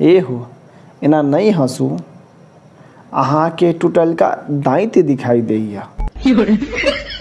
ए हो। एना नहीं हंसू। अहाँ के टूटल का दाँत दिखाई दैया